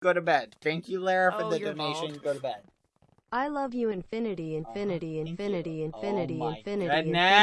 Go to bed. Thank you, Lara, for Oh, the donation. bald. Go to bed. I love you infinity, infinity, uh, infinity, infinity, Oh infinity, infinity.